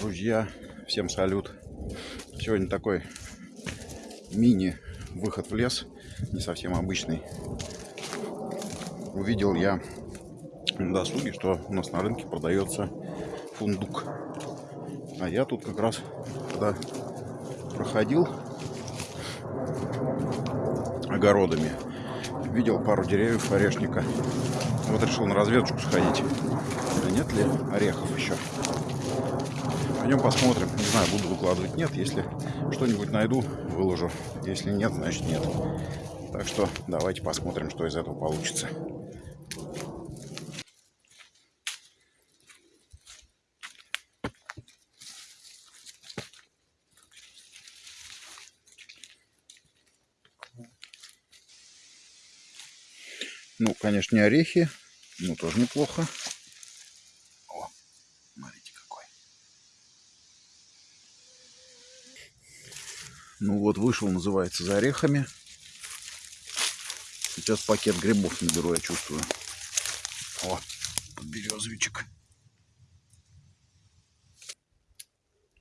Друзья, всем салют. Сегодня такой мини выход в лес, не совсем обычный. Увидел я на досуге, что у нас на рынке продается фундук. А я тут как раз, когда проходил огородами, видел пару деревьев орешника. Вот решил на разведочку сходить. А нет ли орехов еще? Пойдем посмотрим. Не знаю, буду выкладывать. Нет, если что-нибудь найду, выложу. Если нет, значит нет. Так что давайте посмотрим, что из этого получится. Ну, конечно, не орехи, но тоже неплохо. О, смотрите какой. Ну вот, вышел, называется, за орехами. Сейчас пакет грибов наберу, я чувствую. О, подберезовичек.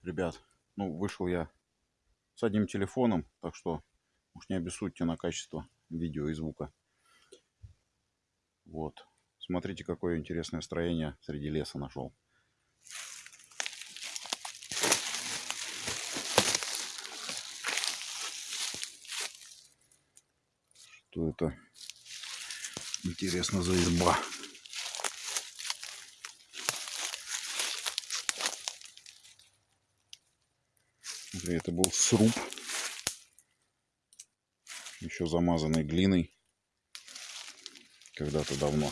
Ребят, ну, вышел я с одним телефоном, так что уж не обессудьте на качество видео и звука. Вот. Смотрите, какое интересное строение среди леса нашел. Что это? Интересно за изба. Это был сруб. Еще замазанный глиной когда-то давно.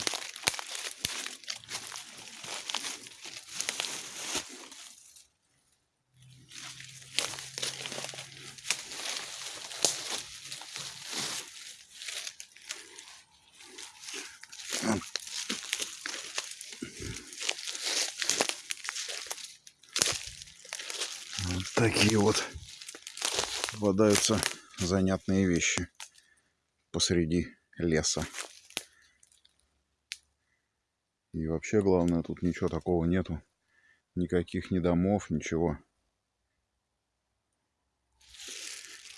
Вот такие вот попадаются занятные вещи посреди леса. И вообще, главное, тут ничего такого нету. Никаких ни домов, ничего.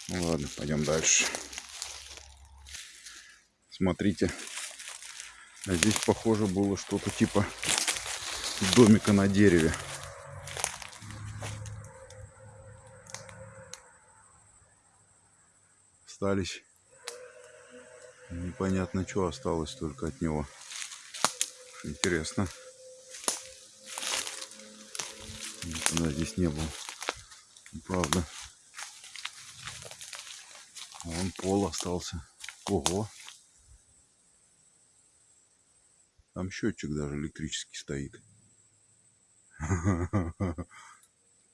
Ну ладно, пойдем дальше. Смотрите. А здесь, похоже, было что-то типа домика на дереве. Остались. Непонятно, что осталось только от него. Интересно. Никогда здесь не был. Правда. А вон пол остался. Ого. Там счетчик даже электрический стоит.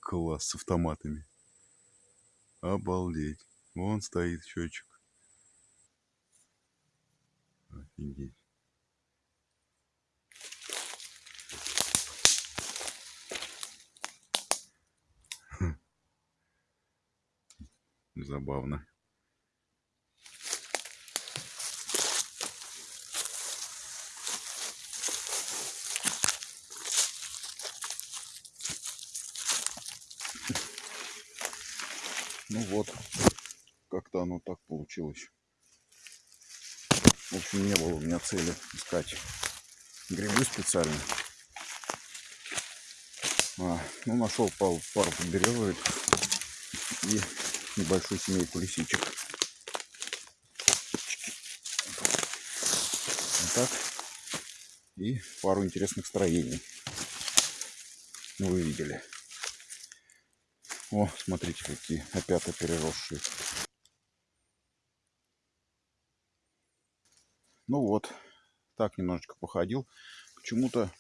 Класс с автоматами. Обалдеть. Вон стоит счетчик. Офигеть. Забавно. Ну вот, как-то оно так получилось. В общем, не было у меня цели искать грибы специально. А, ну, нашел пару, пару подберезовик и небольшую семейку лисичек. Вот так. И пару интересных строений. Ну, вы видели. О, смотрите, какие опята переросшие. Ну вот, так немножечко походил. Почему-то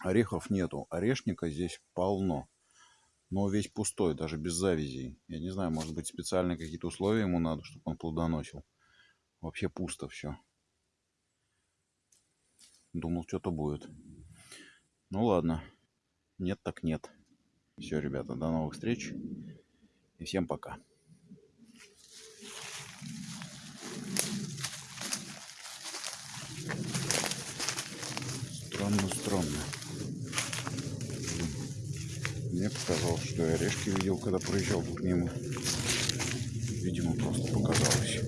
орехов нету. Орешника здесь полно но весь пустой, даже без завязей. Я не знаю, может быть специальные какие-то условия ему надо, чтобы он плодоносил. Вообще пусто все. Думал, что-то будет. Ну ладно. Нет так нет. Все, ребята, до новых встреч. И всем пока. Мне показалось, что я орешки видел, когда проезжал к нему. Видимо, просто показалось.